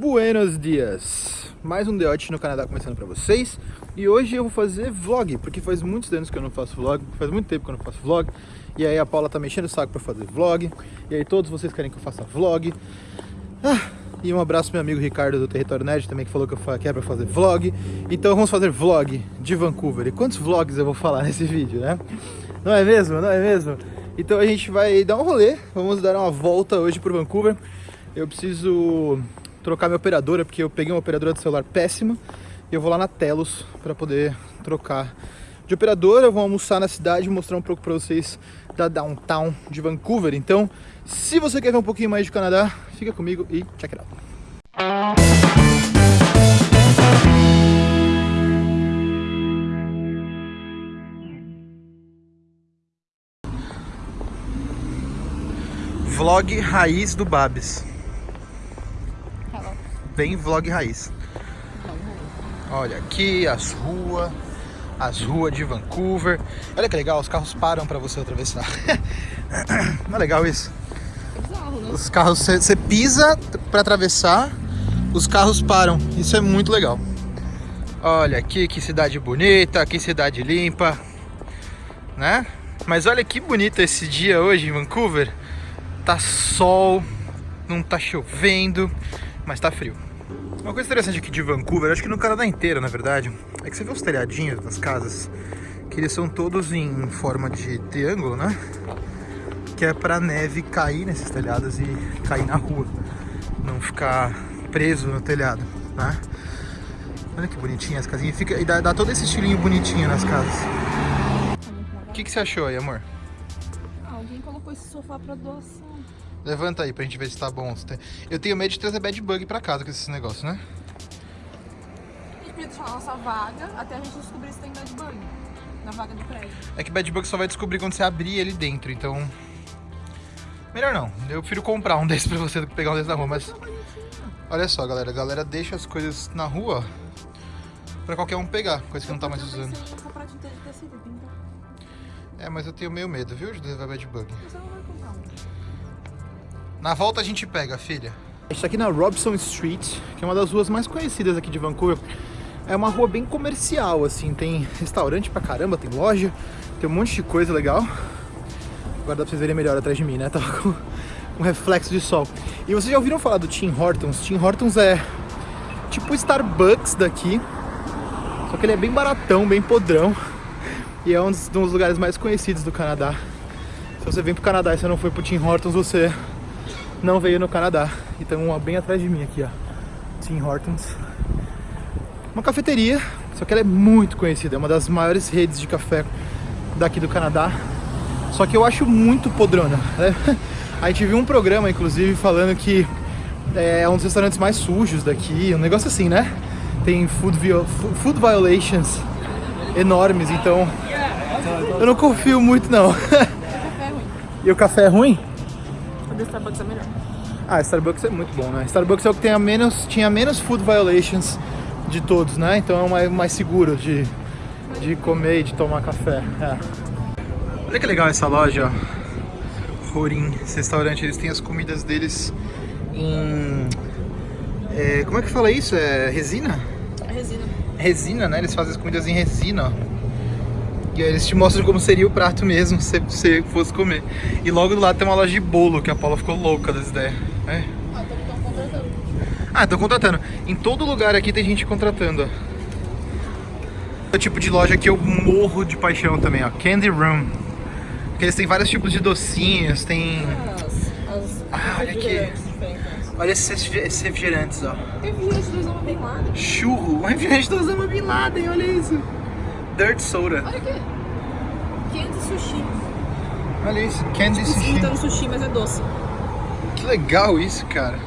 Buenos dias! Mais um Deote no Canadá começando pra vocês E hoje eu vou fazer vlog, porque faz muitos anos que eu não faço vlog Faz muito tempo que eu não faço vlog E aí a Paula tá mexendo o saco pra fazer vlog E aí todos vocês querem que eu faça vlog ah, E um abraço pro meu amigo Ricardo do Território Nerd Também que falou que eu quero pra fazer vlog Então vamos fazer vlog de Vancouver E quantos vlogs eu vou falar nesse vídeo, né? Não é mesmo? Não é mesmo? Então a gente vai dar um rolê Vamos dar uma volta hoje pro Vancouver eu preciso trocar minha operadora, porque eu peguei uma operadora de celular péssima e eu vou lá na Telos para poder trocar de operadora. Eu vou almoçar na cidade e mostrar um pouco para vocês da downtown de Vancouver. Então, se você quer ver um pouquinho mais do Canadá, fica comigo e check it out. Vlog raiz do Babs bem vlog raiz. Olha aqui as ruas, as ruas de Vancouver. Olha que legal, os carros param para você atravessar. Não é legal isso? né? Os carros, você pisa para atravessar, os carros param. Isso é muito legal. Olha aqui que cidade bonita, que cidade limpa, né? Mas olha que bonito esse dia hoje em Vancouver. Tá sol, não tá chovendo, mas tá frio. Uma coisa interessante aqui de Vancouver, acho que no Canadá inteiro, na verdade, é que você vê os telhadinhos das casas, que eles são todos em forma de triângulo, né? Que é pra neve cair nesses telhados e cair na rua, não ficar preso no telhado, né? Olha que bonitinha as casinhas, Fica, e dá, dá todo esse estilinho bonitinho nas casas. O que, que você achou aí, amor? Ah, alguém colocou esse sofá pra doação. Levanta aí pra gente ver se tá bom. Eu tenho medo de trazer bad bug pra casa com esses negócios, né? A gente podia deixar a nossa vaga até a gente descobrir se tem bad bug na vaga do prédio. É que bad bug só vai descobrir quando você abrir ele dentro, então... Melhor não. Eu prefiro comprar um desses pra você do que pegar um desses na rua, mas... Olha só, galera. A galera deixa as coisas na rua pra qualquer um pegar, coisa que não tá mais usando. É, mas eu tenho meio medo, viu, de levar bad bug. Na volta a gente pega, filha. A gente tá aqui na Robson Street, que é uma das ruas mais conhecidas aqui de Vancouver. É uma rua bem comercial, assim, tem restaurante pra caramba, tem loja, tem um monte de coisa legal. Agora dá pra vocês verem melhor atrás de mim, né? Tava com um reflexo de sol. E vocês já ouviram falar do Tim Hortons? Tim Hortons é tipo Starbucks daqui, só que ele é bem baratão, bem podrão. E é um dos, um dos lugares mais conhecidos do Canadá. Se você vem pro Canadá e você não foi pro Tim Hortons, você não veio no Canadá. Então uma bem atrás de mim aqui, ó. Tim Hortons. Uma cafeteria, só que ela é muito conhecida, é uma das maiores redes de café daqui do Canadá. Só que eu acho muito podrona. Né? A gente viu um programa, inclusive, falando que é um dos restaurantes mais sujos daqui, um negócio assim, né? Tem food, food violations enormes, então eu não confio muito não. E o café é ruim? Starbucks é melhor. Ah, Starbucks é muito bom, né? Starbucks é o que tem a menos, tinha menos food violations de todos, né? Então é o mais, mais seguro de, de comer e de tomar café. É. Olha que legal essa loja, ó. Rorim, esse restaurante, eles têm as comidas deles em... É, como é que fala isso? É resina? É resina. Resina, né? Eles fazem as comidas em resina, ó. E aí eles te mostram como seria o prato mesmo se você fosse comer. E logo do lado tem uma loja de bolo, que a Paula ficou louca das ideias. É. Ah, estão contratando. Ah, estão contratando. Em todo lugar aqui tem gente contratando, ó. É o tipo de loja que eu morro de paixão também, ó. Candy Room. Porque eles têm vários tipos de docinhos, tem... As, as ah, olha aqui. Olha esses, esses refrigerantes, ó. Refrigerante do Osama Bin Laden. Churro. Um refrigerante do Osama Bin Laden, olha isso. Dirt Soda. Olha aqui. Candy Sushi. Olha isso, Candy tipo, Sushi. Imita no sushi, mas é doce. Que legal isso, cara.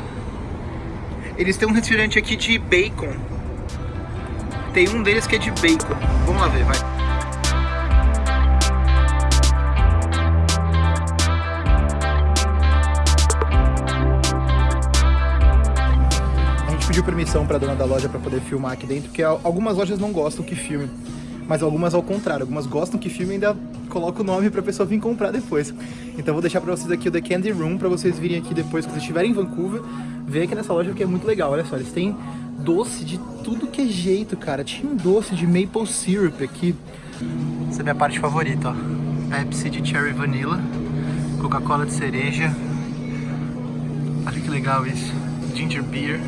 Eles têm um refrigerante aqui de bacon. Tem um deles que é de bacon. Vamos lá ver, vai. A gente pediu permissão para dona da loja para poder filmar aqui dentro, porque algumas lojas não gostam que filme mas algumas ao contrário, algumas gostam que filme ainda coloca o nome pra pessoa vir comprar depois. Então vou deixar pra vocês aqui o The Candy Room, pra vocês virem aqui depois, quando estiverem em Vancouver, ver aqui nessa loja, porque é muito legal. Olha só, eles têm doce de tudo que é jeito, cara. Tinha um doce de maple syrup aqui. Essa é a minha parte favorita, ó. Pepsi de cherry vanilla, Coca-Cola de cereja. Olha que legal isso. Ginger beer.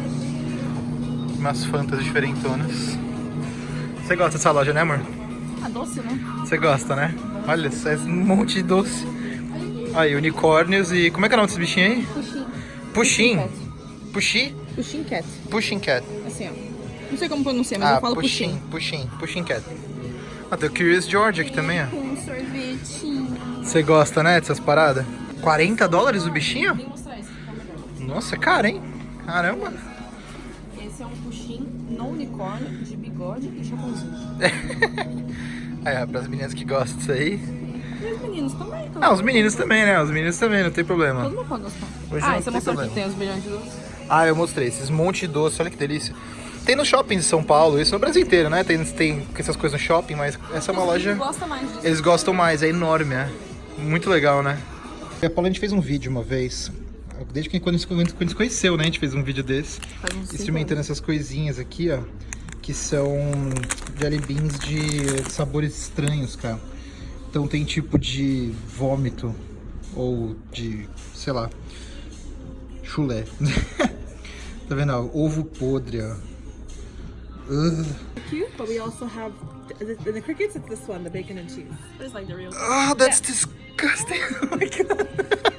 Umas fantas diferentonas. Você gosta dessa loja, né, amor? Ah, doce, né? Você gosta, né? Olha, só é um monte de doce. Aí, unicórnios e... Como é que é o nome desse bichinho aí? Puxim. Puxim. Puxi? Puxim cat. Pushing cat. Assim, ó. Não sei como pronunciar, mas Ah, eu falo puxim, puxim. puxim, cat. Ah, tem o Curious George aqui também, ó. Com sorvetinho. Você gosta, né, dessas paradas? 40 dólares o bichinho? Melhor. Nossa, é caro, hein? Caramba. Esse é um puxim no unicórnio, de bigode e chapeuzinho. Aí, ó, pras meninas que gostam disso aí. E os meninos também. Ah, os meninos também, né? Os meninos também, não tem problema. Todo mundo pode gostar. Hoje ah, você mostrou problema. que tem os bilhões de doces? Ah, eu mostrei esses monte de doce, olha que delícia. Tem no shopping de São Paulo, isso no Brasil inteiro, né? Tem, tem essas coisas no shopping, mas essa é uma loja... meninos gostam mais disso. Eles gostam mais, é enorme, é. Muito legal, né? A Paula, a gente fez um vídeo uma vez, desde que quando a gente quando se conheceu, né? A gente fez um vídeo desse, experimentando essas coisinhas aqui, ó. Que são jelly beans de sabores estranhos, cara. Então tem tipo de vômito ou de, sei lá, chulé. tá vendo? ó? Ovo podre, ó. Ugh. cute, but we also have the, the crickets. It's this one, the bacon and cheese. It's like the real. Oh, that's disgusting. Oh my god.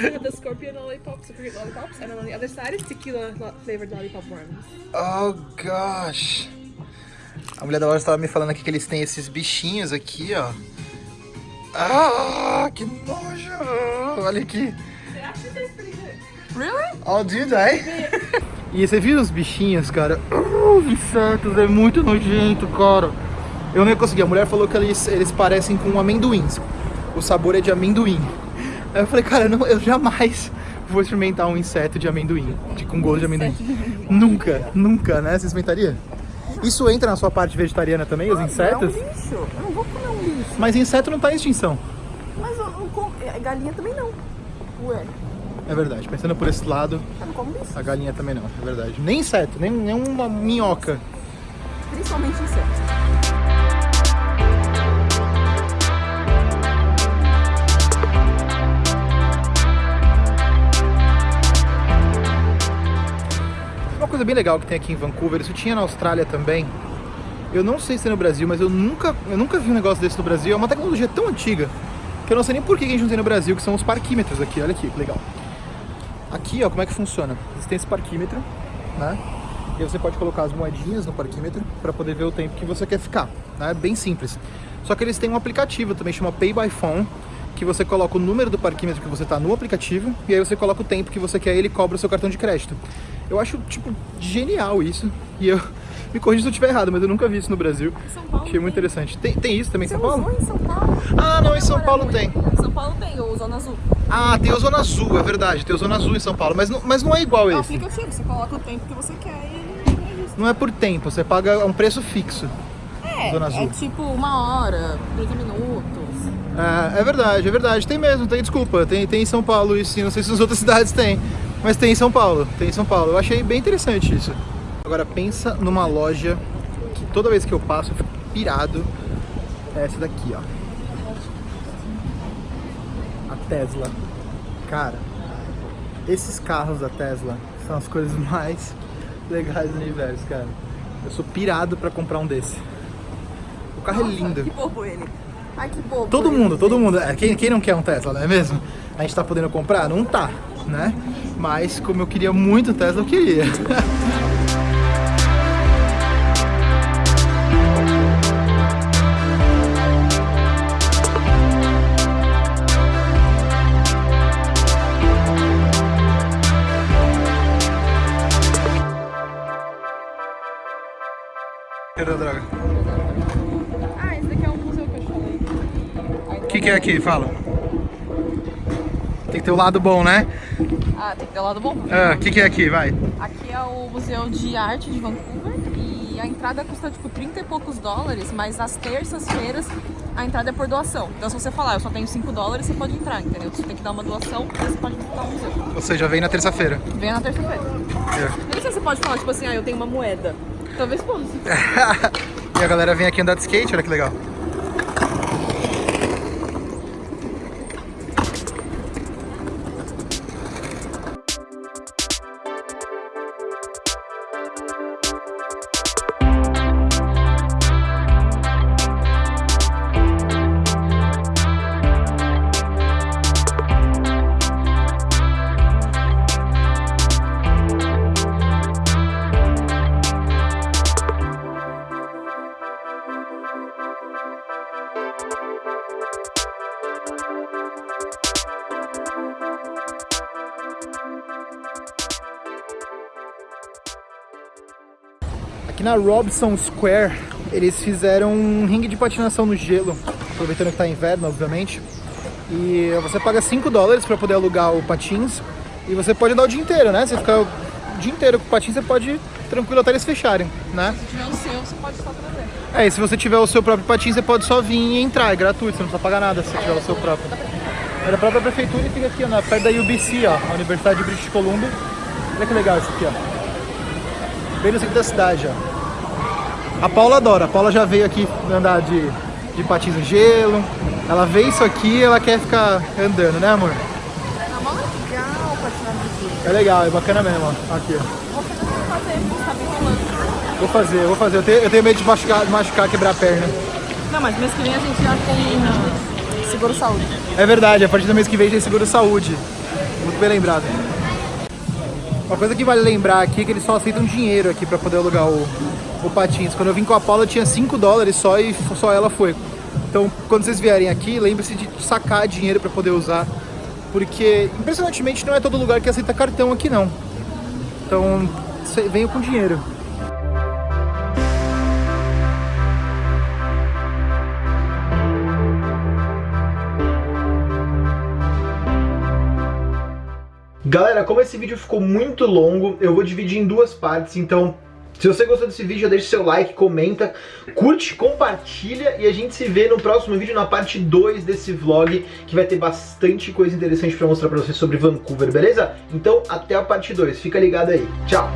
Also have the scorpion lollipops, the cricket lollipops, and on the other side is tequila flavored lollipop worms. Oh gosh. A mulher da loja estava me falando aqui que eles têm esses bichinhos aqui, ó. Ah, que nojo. Olha aqui. Really? Oh, they? E você viu os bichinhos, cara? Oh, os insetos, é muito nojento, cara. Eu não ia conseguir. A mulher falou que eles, eles parecem com amendoins. O sabor é de amendoim. Aí eu falei, cara, não, eu jamais vou experimentar um inseto de amendoim, de, com gosto de amendoim. Nunca, nunca, né? Você experimentaria? Isso entra na sua parte vegetariana também, os insetos? É um lixo. Eu não vou comer um lixo. Mas inseto não tá em extinção. Mas eu não como. é, Galinha também não. Ué, É verdade. Pensando por esse lado, eu não como bicho. a galinha também não. É verdade. Nem inseto, nem, nem uma minhoca. Principalmente insetos. Coisa bem legal que tem aqui em Vancouver, isso tinha na Austrália também. Eu não sei se tem no Brasil, mas eu nunca, eu nunca vi um negócio desse no Brasil. É uma tecnologia tão antiga que eu não sei nem por que a gente não tem no Brasil, que são os parquímetros aqui. Olha aqui, que legal. Aqui, ó, como é que funciona? Você tem esse parquímetro, né? E você pode colocar as moedinhas no parquímetro para poder ver o tempo que você quer ficar, né? Bem simples. Só que eles têm um aplicativo também, chama Pay by Phone, que você coloca o número do parquímetro que você tá no aplicativo e aí você coloca o tempo que você quer e ele cobra o seu cartão de crédito. Eu acho, tipo, genial isso. E eu me corrija se eu estiver errado, mas eu nunca vi isso no Brasil. São Paulo Achei muito tem. interessante. Tem, tem isso também em São Paulo? em São Paulo? Ah, não, em São Agora Paulo muito. tem. Em São Paulo tem, o Zona Azul. Ah, tem o Zona Azul, é verdade. Tem o Zona Azul em São Paulo, mas não, mas não é igual É esse. aplicativo, você coloca o tempo que você quer e ele registra. Não é por tempo, você paga um preço fixo. É, Zona Azul. é tipo uma hora, 30 minutos. É, é verdade, é verdade. Tem mesmo, tem, desculpa. Tem, tem em São Paulo isso. Não sei se nas outras cidades tem. Mas tem em São Paulo, tem em São Paulo. Eu achei bem interessante isso. Agora pensa numa loja que toda vez que eu passo eu fico pirado. É essa daqui, ó. A Tesla. Cara, esses carros da Tesla são as coisas mais legais do universo, cara. Eu sou pirado pra comprar um desse. O carro é lindo. Que bobo ele. Ai, que bobo. Todo ele, mundo, todo mundo. É, quem, quem não quer um Tesla, não é mesmo? A gente tá podendo comprar? Não tá, né? Mas como eu queria muito Tesla, eu queria. Era droga. Ah, esse daqui é o museu que eu falei. O que, que é aqui? Fala. Tem que ter o lado bom, né? Ah, tem que ter o lado bom. O que, que é aqui? Vai. Aqui é o Museu de Arte de Vancouver e a entrada custa tipo 30 e poucos dólares, mas às terças-feiras a entrada é por doação. Então se você falar, eu só tenho 5 dólares, você pode entrar, entendeu? Você tem que dar uma doação, e você pode dar um museu. Ou seja, vem na terça-feira. Vem na terça-feira. É. Não sei se você pode falar, tipo assim, ah, eu tenho uma moeda. Talvez possa. e a galera vem aqui andar de skate, olha que legal. Na Robson Square, eles fizeram um ringue de patinação no gelo, aproveitando que tá inverno, obviamente. E você paga 5 dólares para poder alugar o patins e você pode andar o dia inteiro, né? Você fica o dia inteiro com o patins, você pode tranquilo até eles fecharem, né? Se tiver o seu, você pode só trazer. É, e se você tiver o seu próprio patins, você pode só vir e entrar, é gratuito, você não precisa pagar nada se você tiver o seu próprio. É da própria prefeitura e fica aqui, ó, na- perto da UBC, ó, a Universidade de British Columbia. Olha que legal isso aqui, ó. Bem no centro da cidade, ó. A Paula adora, a Paula já veio aqui andar de, de patins no gelo. Ela vê isso aqui e ela quer ficar andando, né amor? Mó legal patinar no gelo. É legal, é bacana mesmo, ó. Aqui, ó. Vou fazer. Vou fazer. Eu tenho, eu tenho medo de machucar, de machucar, quebrar a perna. Não, mas mês que vem a gente já tem ah, seguro saúde. É verdade, a partir do mês que vem tem seguro saúde. Muito bem lembrado. Uma coisa que vale lembrar aqui é que eles só aceitam dinheiro aqui pra poder alugar o, o patins. Quando eu vim com a Paula tinha 5 dólares só e só ela foi. Então, quando vocês vierem aqui, lembre-se de sacar dinheiro pra poder usar. Porque, impressionantemente, não é todo lugar que aceita cartão aqui não. Então, venham com dinheiro. Galera, como esse vídeo ficou muito longo, eu vou dividir em duas partes, então se você gostou desse vídeo, deixa seu like, comenta, curte, compartilha e a gente se vê no próximo vídeo, na parte 2 desse vlog, que vai ter bastante coisa interessante pra mostrar pra vocês sobre Vancouver, beleza? Então, até a parte 2, fica ligado aí, tchau!